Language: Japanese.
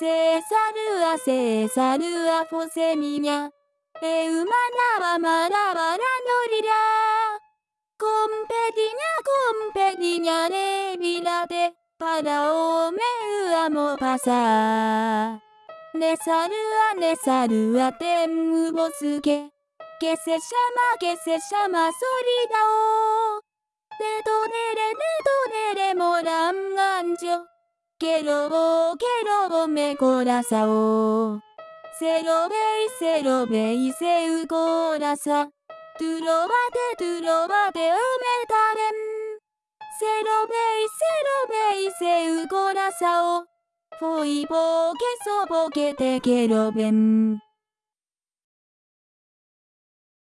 セーサルアセーサルアフォセミニャ。エウマナワマラバラノリラコンペディニャコンペディニャレビラデパラオメウアモパサネサルアネサルアテンウボスケケセシャマケセシャマソリダオデトネレデトネレモランガンジョケロボケロボメコラサオセロベイセロベイセウコラサ。トゥロバテトゥロバテウメタレンセロベイセロベイセウコラサオフォイボケソボケテケロベン。